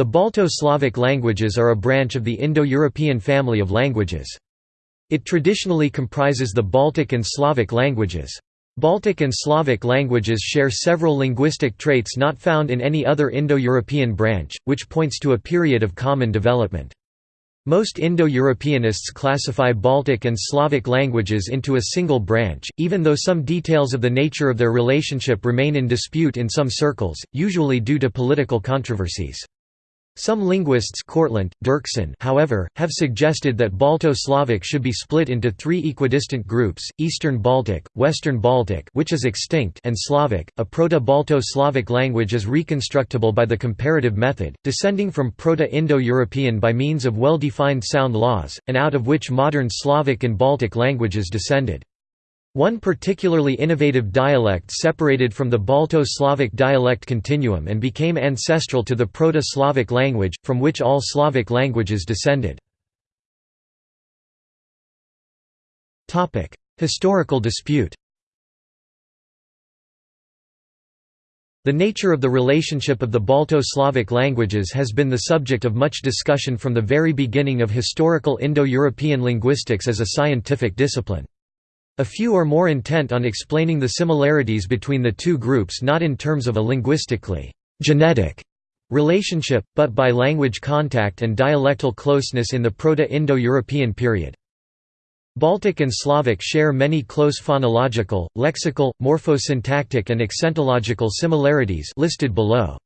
The Balto-Slavic languages are a branch of the Indo-European family of languages. It traditionally comprises the Baltic and Slavic languages. Baltic and Slavic languages share several linguistic traits not found in any other Indo-European branch, which points to a period of common development. Most Indo-Europeanists classify Baltic and Slavic languages into a single branch, even though some details of the nature of their relationship remain in dispute in some circles, usually due to political controversies. Some linguists Kortlandt, Derksen, however, have suggested that Balto-Slavic should be split into three equidistant groups, Eastern Baltic, Western Baltic which is extinct and Slavic. A Proto-Balto-Slavic language is reconstructible by the comparative method, descending from Proto-Indo-European by means of well-defined sound laws, and out of which modern Slavic and Baltic languages descended. One particularly innovative dialect separated from the Balto-Slavic dialect continuum and became ancestral to the Proto-Slavic language, from which all Slavic languages descended. Historical dispute The nature of the relationship of the Balto-Slavic languages has been the subject of much discussion from the very beginning of historical Indo-European linguistics as a scientific discipline. A few are more intent on explaining the similarities between the two groups not in terms of a linguistically genetic relationship, but by language contact and dialectal closeness in the Proto-Indo-European period. Baltic and Slavic share many close phonological, lexical, morphosyntactic and accentological similarities listed below.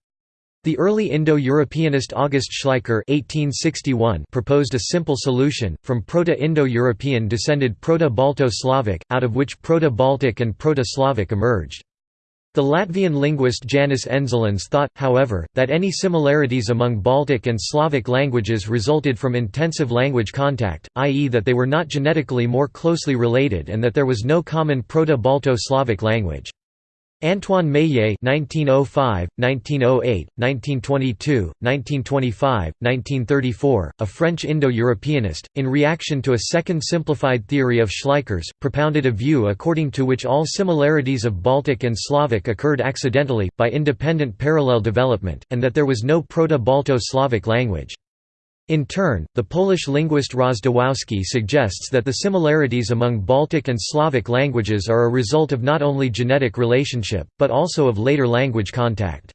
The early Indo-Europeanist August Schleicher (1861) proposed a simple solution, from Proto-Indo-European descended Proto-Balto-Slavic, out of which Proto-Baltic and Proto-Slavic emerged. The Latvian linguist Janis Endzelins thought, however, that any similarities among Baltic and Slavic languages resulted from intensive language contact, i.e. that they were not genetically more closely related and that there was no common Proto-Balto-Slavic language. Antoine Meillet (1905, 1908, 1922, 1925, 1934), a French Indo-Europeanist, in reaction to a second simplified theory of Schleicher's, propounded a view according to which all similarities of Baltic and Slavic occurred accidentally, by independent parallel development, and that there was no Proto-Balto-Slavic language. In turn, the Polish linguist Rozwadowski suggests that the similarities among Baltic and Slavic languages are a result of not only genetic relationship, but also of later language contact.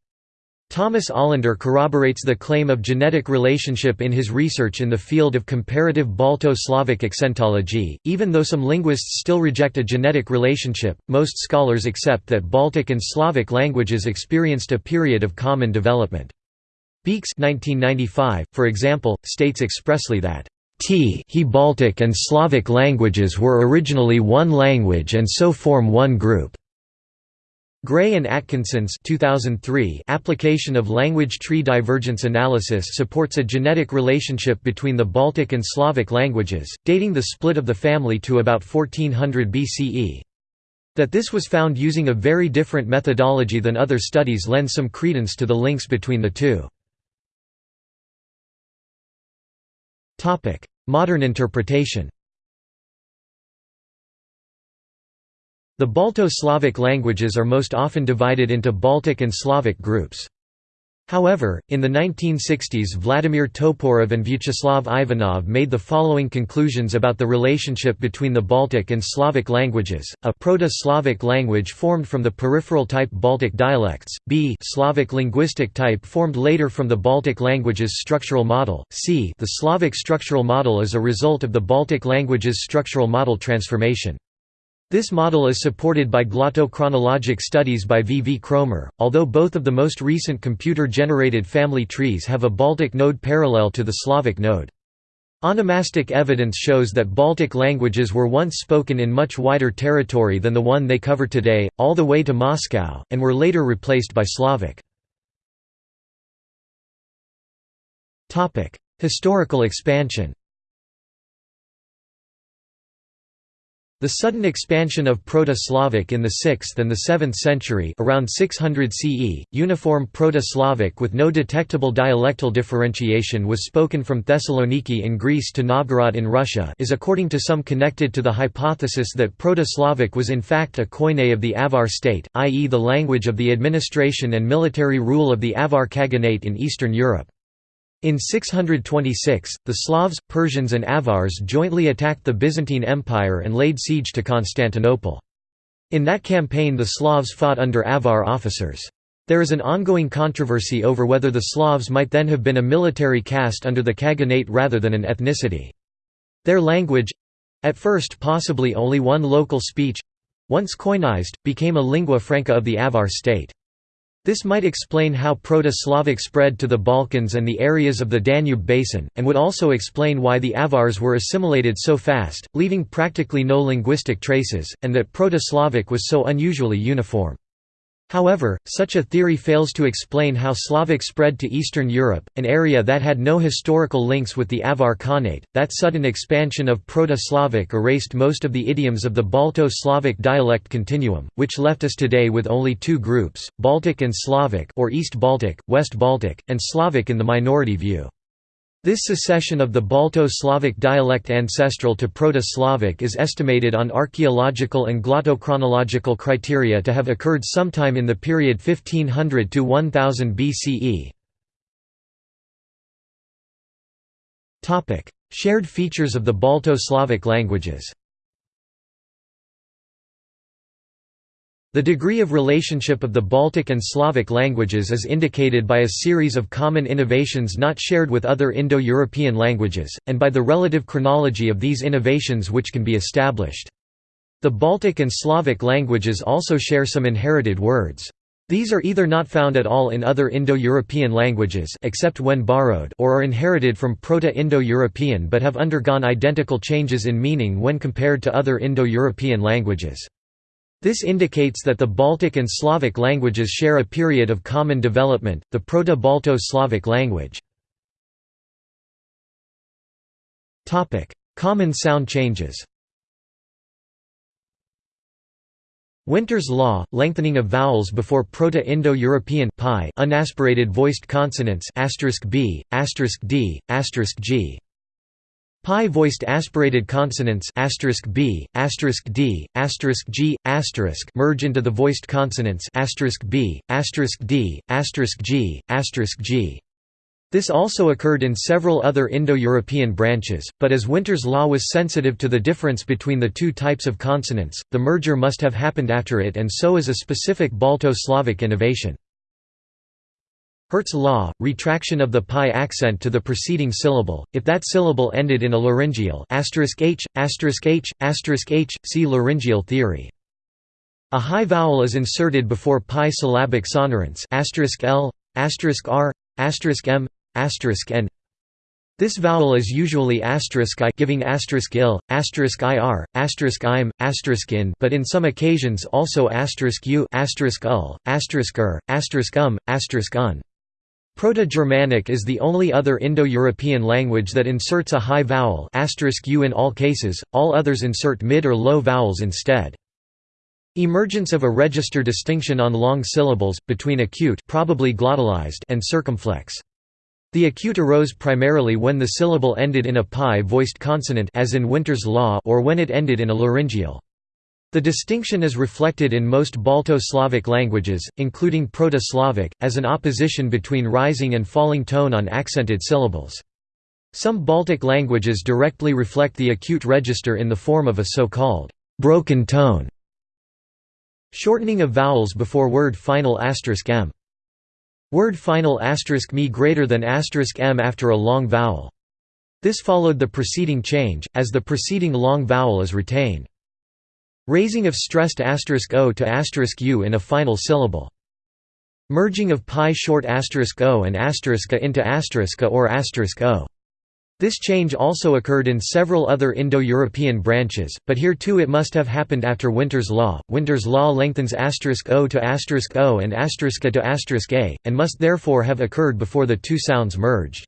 Thomas Olander corroborates the claim of genetic relationship in his research in the field of comparative Balto-Slavic accentology. Even though some linguists still reject a genetic relationship, most scholars accept that Baltic and Slavic languages experienced a period of common development. Beekes 1995, for example, states expressly that T he Baltic and Slavic languages were originally one language and so form one group. Gray and Atkinson's 2003 application of language tree divergence analysis supports a genetic relationship between the Baltic and Slavic languages, dating the split of the family to about 1400 BCE. That this was found using a very different methodology than other studies lends some credence to the links between the two. Modern interpretation The Balto-Slavic languages are most often divided into Baltic and Slavic groups. However, in the 1960s Vladimir Toporov and Vyacheslav Ivanov made the following conclusions about the relationship between the Baltic and Slavic languages, a Proto-Slavic language formed from the peripheral type Baltic dialects, b Slavic linguistic type formed later from the Baltic languages structural model, c the Slavic structural model is a result of the Baltic languages structural model transformation. This model is supported by glottochronologic studies by V. V. Kromer, although both of the most recent computer-generated family trees have a Baltic node parallel to the Slavic node. Onomastic evidence shows that Baltic languages were once spoken in much wider territory than the one they cover today, all the way to Moscow, and were later replaced by Slavic. Historical expansion The sudden expansion of Proto-Slavic in the 6th and the 7th century around 600 CE, uniform Proto-Slavic with no detectable dialectal differentiation was spoken from Thessaloniki in Greece to Novgorod in Russia is according to some connected to the hypothesis that Proto-Slavic was in fact a koine of the Avar state, i.e. the language of the administration and military rule of the Avar Khaganate in Eastern Europe. In 626, the Slavs, Persians and Avars jointly attacked the Byzantine Empire and laid siege to Constantinople. In that campaign the Slavs fought under Avar officers. There is an ongoing controversy over whether the Slavs might then have been a military caste under the Khaganate rather than an ethnicity. Their language—at first possibly only one local speech—once coinized, became a lingua franca of the Avar state. This might explain how Proto-Slavic spread to the Balkans and the areas of the Danube basin, and would also explain why the Avars were assimilated so fast, leaving practically no linguistic traces, and that Proto-Slavic was so unusually uniform. However, such a theory fails to explain how Slavic spread to Eastern Europe, an area that had no historical links with the Avar Khanate. That sudden expansion of Proto-Slavic erased most of the idioms of the Balto-Slavic dialect continuum, which left us today with only two groups: Baltic and Slavic, or East Baltic, West Baltic, and Slavic in the minority view. This secession of the Balto-Slavic dialect ancestral to Proto-Slavic is estimated on archaeological and glottochronological criteria to have occurred sometime in the period 1500 to 1000 BCE. Shared features of the Balto-Slavic languages The degree of relationship of the Baltic and Slavic languages is indicated by a series of common innovations not shared with other Indo-European languages, and by the relative chronology of these innovations which can be established. The Baltic and Slavic languages also share some inherited words. These are either not found at all in other Indo-European languages except when borrowed or are inherited from Proto-Indo-European but have undergone identical changes in meaning when compared to other Indo-European languages. This indicates that the Baltic and Slavic languages share a period of common development, the Proto-Balto-Slavic language. common sound changes Winter's law, lengthening of vowels before Proto-Indo-European unaspirated voiced consonants b, d, g. Pi voiced aspirated consonants b, d, g, merge into the voiced consonants b, d, g, g. This also occurred in several other Indo-European branches, but as Winter's law was sensitive to the difference between the two types of consonants, the merger must have happened after it and so is a specific Balto-Slavic innovation. Hirt's law, retraction of the pi accent to the preceding syllable, if that syllable ended in a laryngeal h, h, h, see laryngeal theory. A high vowel is inserted before pi syllabic sonorants l, r, m, n. This vowel is usually i giving il, ir, im, in but in some occasions also u, ul, ur, um, un. Proto-Germanic is the only other Indo-European language that inserts a high vowel u in all cases, all others insert mid or low vowels instead. Emergence of a register distinction on long syllables, between acute probably glottalized and circumflex. The acute arose primarily when the syllable ended in a pi-voiced consonant as in Winter's law or when it ended in a laryngeal. The distinction is reflected in most Balto-Slavic languages, including Proto-Slavic, as an opposition between rising and falling tone on accented syllables. Some Baltic languages directly reflect the acute register in the form of a so-called broken tone. Shortening of vowels before word final m. Word final me greater than m after a long vowel. This followed the preceding change, as the preceding long vowel is retained. Raising of stressed asterisk o to asterisk u in a final syllable. Merging of pi short asterisk o and asterisk into asterisk a or o. This change also occurred in several other Indo-European branches, but here too it must have happened after Winter's law. Winter's law lengthens asterisk o to asterisk o and *a to a, and must therefore have occurred before the two sounds merged.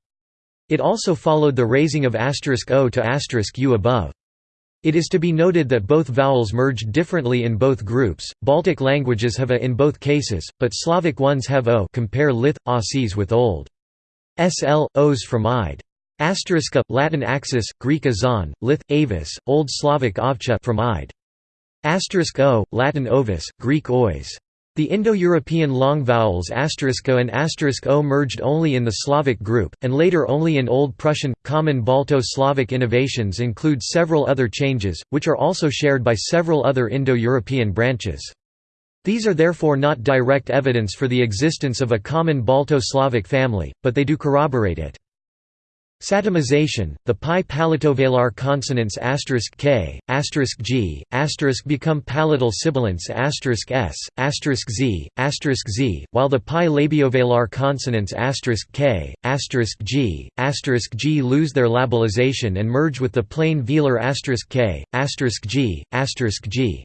It also followed the raising of asterisk o to asterisk u above. It is to be noted that both vowels merged differently in both groups. Baltic languages have a in both cases, but Slavic ones have o. Compare lith auses with old sl o's from id. Asteriska, Latin axis, Greek azon, lith avis, Old Slavic ovcha from id. Asterisk o, Latin ovis, Greek ois. The Indo-European long vowels and o merged only in the Slavic group, and later only in Old Prussian. Common Balto-Slavic innovations include several other changes, which are also shared by several other Indo-European branches. These are therefore not direct evidence for the existence of a common Balto-Slavic family, but they do corroborate it. Satemization, the pi palatovelar consonants k, g, become palatal sibilants asterisk s, asterisk z, asterisk z, while the pi labiovelar consonants asterisk k, asterisk g, asterisk g lose their labialization and merge with the plain velar asterisk k, asterisk g, asterisk g.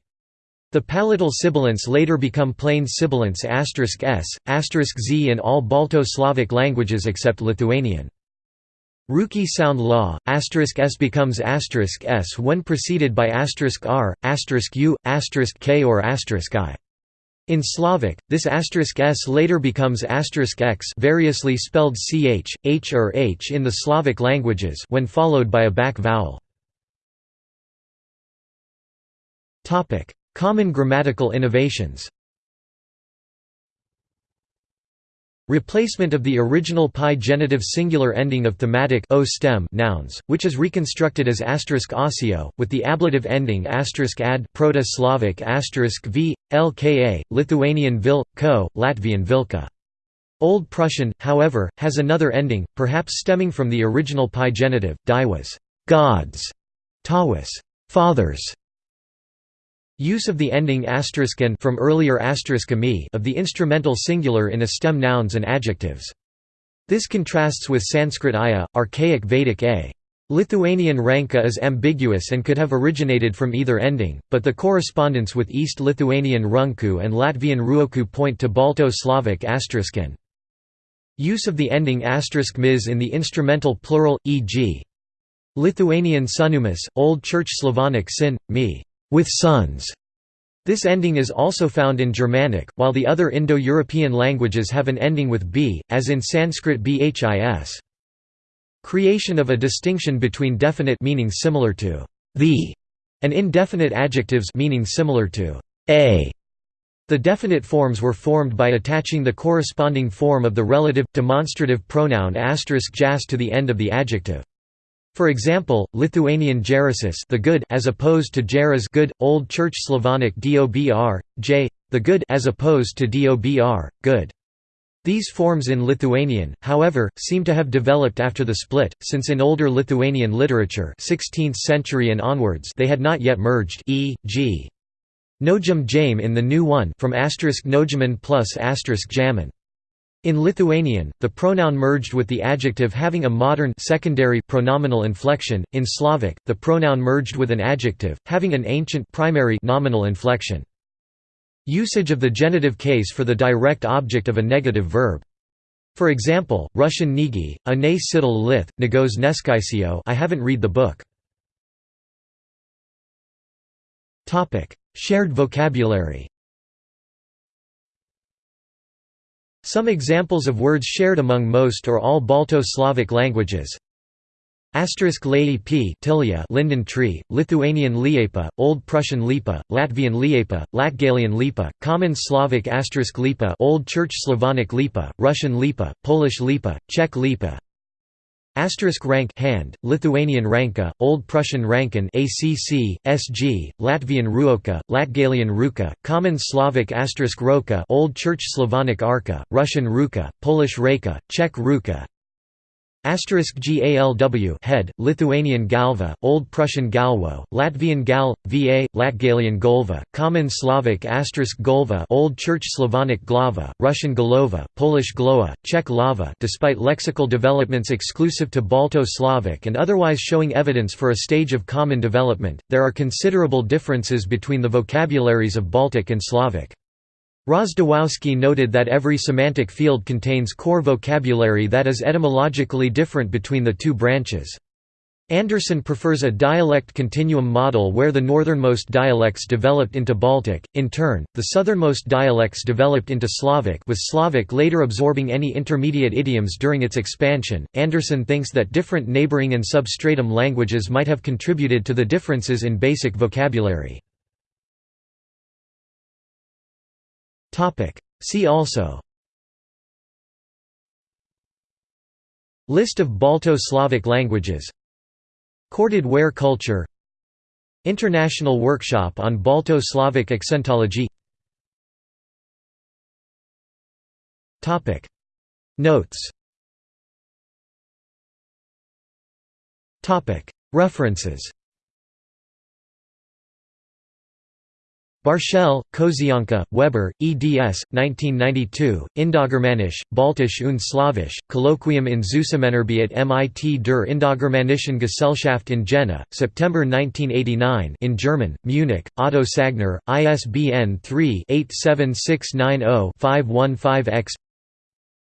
The palatal sibilants later become plain sibilants asterisk s, asterisk z in all Balto-Slavic languages except Lithuanian. Ruki sound law, asterisk s becomes asterisk s when preceded by asterisk r, asterisk u, asterisk k or asterisk i. In Slavic, this asterisk s later becomes asterisk x variously spelled ch, h or h in the Slavic languages when followed by a back vowel. Common grammatical innovations Replacement of the original pi genitive singular ending of thematic o stem nouns, which is reconstructed as *osio, with the ablative ending *ad Proto-Slavic *v, lka, Lithuanian vil, ko, Latvian vilka. Old Prussian, however, has another ending, perhaps stemming from the original pi genitive, was gods, tawis, fathers, Use of the ending *n from earlier *me of the instrumental singular in a stem nouns and adjectives. This contrasts with Sanskrit aya, archaic Vedic a. Lithuanian ranka is ambiguous and could have originated from either ending, but the correspondence with East Lithuanian runku and Latvian ruoku point to Balto-Slavic *n. Use of the ending *mis in the instrumental plural, e.g. Lithuanian sunumis, Old Church Slavonic sin, me with sons. This ending is also found in Germanic, while the other Indo-European languages have an ending with b, as in Sanskrit bhis. Creation of a distinction between definite meaning similar to the and indefinite adjectives meaning similar to a. The definite forms were formed by attaching the corresponding form of the relative demonstrative pronoun *jas to the end of the adjective. For example, Lithuanian gerasis the good as opposed to geras good, Old Church Slavonic dobr, j, the good as opposed to dobr, good. These forms in Lithuanian, however, seem to have developed after the split, since in older Lithuanian literature 16th century and onwards they had not yet merged e.g. Nojum jame in the new one from asterisk nojaman plus asterisk jaman. In Lithuanian, the pronoun merged with the adjective having a modern secondary pronominal inflection. In Slavic, the pronoun merged with an adjective having an ancient primary nominal inflection. Usage of the genitive case for the direct object of a negative verb. For example, Russian nigi, a ne siddle lith, negos neskaisio I haven't read the book. Shared vocabulary Some examples of words shared among most or all Balto-Slavic languages. Asterisk Laie p tilia linden tree, Lithuanian liepa, Old Prussian lipa, Latvian liepa, Latgalian lipa, Common Slavic asterisk lipa Old Church Slavonic lipa, Russian lipa, Polish lipa, Czech lipa Asterisk rank hand, Lithuanian ranka, Old Prussian rankin ACC, SG, Latvian ruoka, Latgalian ruka, Common Slavic asterisk roka Old Church Slavonic arka, Russian ruka, Polish reka, Czech ruka GALW head, Lithuanian galva, Old Prussian galwo, Latvian gal, va, Latgalian golva, Common Slavic golva, Old Church Slavonic glava, Russian golova, Polish gloa, Czech lava. Despite lexical developments exclusive to Balto-Slavic and otherwise showing evidence for a stage of common development, there are considerable differences between the vocabularies of Baltic and Slavic. Rozwadowski noted that every semantic field contains core vocabulary that is etymologically different between the two branches. Andersen prefers a dialect continuum model where the northernmost dialects developed into Baltic, in turn, the southernmost dialects developed into Slavic with Slavic later absorbing any intermediate idioms during its expansion. Andersen thinks that different neighboring and substratum languages might have contributed to the differences in basic vocabulary. See also. List of Balto-Slavic languages. Corded ware culture. International Workshop on Balto-Slavic accentology. Notes. References Barshel, Kozyanka, Weber, eds. 1992, Indogermanisch, Baltisch und Slavisch, Colloquium in Zusammenarbeit mit der Indogermanischen Gesellschaft in Jena, September 1989 in German, Munich, Otto Sagner, ISBN 3-87690-515-X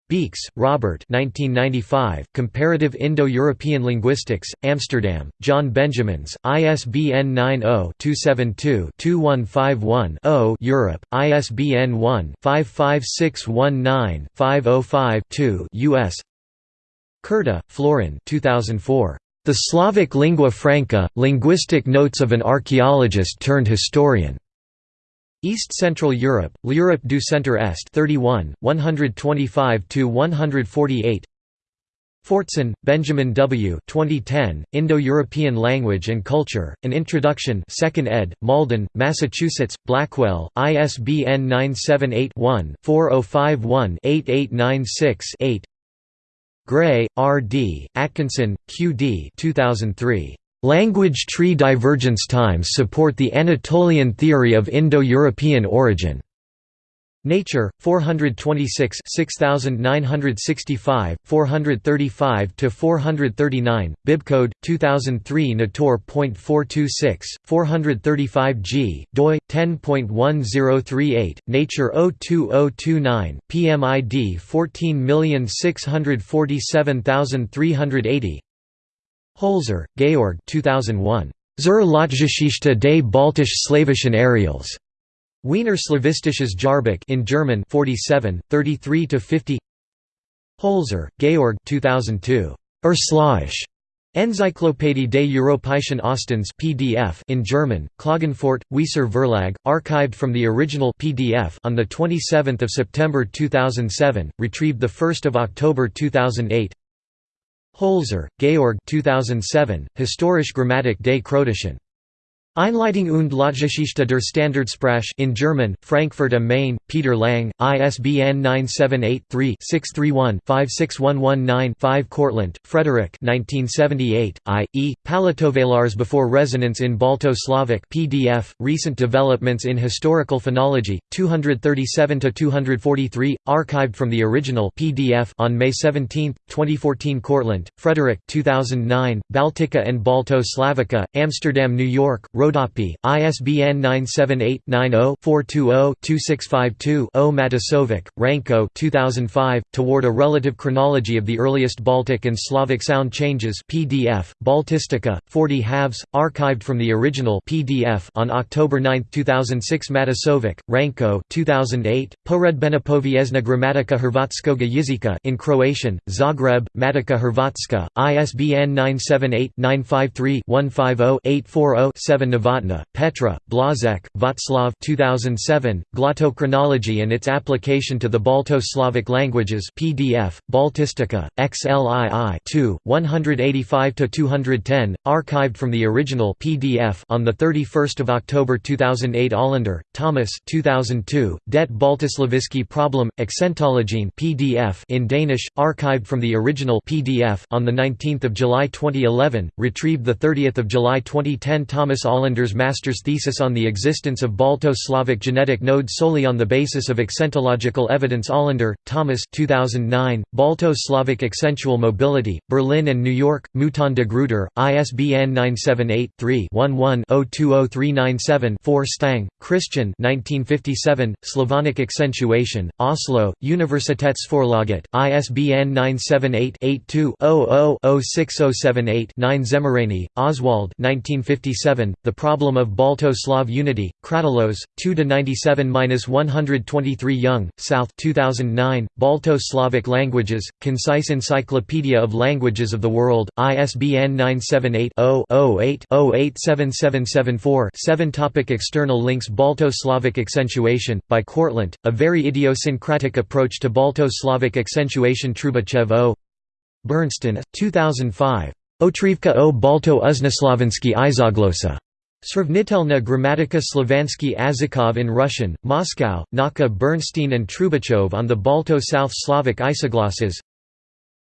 Beekes, Robert 1995, Comparative Indo-European Linguistics, Amsterdam, John Benjamins, ISBN 90-272-2151-0 Europe, ISBN 1-55619-505-2 US Curta, Florin 2004. The Slavic Lingua Franca, Linguistic Notes of an Archaeologist turned Historian. East Central Europe, L'Europe du Centre Est 31, 125–148 Fortson, Benjamin W. 2010, Indo-European Language and Culture, An Introduction 2nd ed., Malden, Massachusetts, Blackwell, ISBN 978-1-4051-8896-8 Gray, R. D., Atkinson, Q. D. 2003. Language tree divergence times support the Anatolian theory of Indo-European origin. Nature, 426 6965, 435–439, bibcode, 2003 Nator.426, 435 g, doi, 10.1038, Nature 02029, PMID 14647380 Holzer, Georg 2001. Zur Lautgeschichte des baltisch-slavischen Areals. Wiener Slavistisches Jahrbuch in German 47, 33–50 Holzer, Georg 2002. Urslawisch. Enzyklopädie des Europäischen Ostens PDF in German, Klagenfurt, Wieser Verlag, archived from the original PDF on 27 September 2007, retrieved 1 October 2008 Holzer, Georg 2007, Historische Grammatik des Kroatischen Einleitung und Lautgeschichte der Standardsprache in German, Frankfurt am Main, Peter Lang, ISBN 978-3-631-56119-5 Kortlandt, Frederick 1978, I. E. Palatovelars Before Resonance in Balto-Slavic PDF, Recent Developments in Historical Phonology, 237–243, archived from the original PDF on May 17, 2014 Kortlandt, Frederick 2009, Baltica and Balto-Slavica, Amsterdam New York, Rodopi, ISBN 978-90-420-2652-0 Matasovic, Ranko 2005, Toward a Relative Chronology of the Earliest Baltic and Slavic Sound Changes PDF, Baltistica, 40 halves, archived from the original PDF on October 9, 2006 Matasovic, Ranko 2008, Poredbena Povijesna Gramatika Hrvatskoga Jezika in Croatian, Zagreb, Matica Hrvatska, ISBN 978 953 150 840 7 Novotna, Petra, Blazek, Václav 2007, Glottochronology and its application to the Balto-Slavic languages PDF, Baltistica, XLII 2, 185–210, archived from the original PDF on 31 October 2008 Olander, Thomas 2002, Det Baltislaviski Problem, Accentologene PDF in Danish, archived from the original PDF on 19 July 2011, retrieved 30 July 2010 Thomas Olander Olander's master's thesis on the existence of Balto-Slavic genetic nodes solely on the basis of accentological evidence. Olander, Thomas 2009, Balto-Slavic accentual mobility, Berlin and New York, Mouton de Gruyter, ISBN 978-3-11-020397-4 Stang, Christian 1957, Slavonic accentuation, Oslo, Universitätsforlaget, ISBN 978-82-00-06078-9 Szemerényi, Oswald 1957, The Problem of Balto-Slav Unity, Kratylos, 2–97–123 Young, South 2009, Balto-Slavic Languages, Concise Encyclopedia of Languages of the World, ISBN 978 0 8 087774 7 Topic External links Balto-Slavic accentuation, by Kortlandt, A Very Idiosyncratic Approach to Balto-Slavic Accentuation Trubachev O. Bernstein, 2005. Otrivka o Balto Uzneslavensky Izoglosa. Sravnitelna Gramatika Slovansky Azikov in Russian, Moscow, Naka Bernstein and Trubachov on the Balto South Slavic isoglosses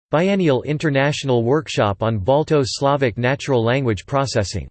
Biennial International Workshop on Balto Slavic Natural Language Processing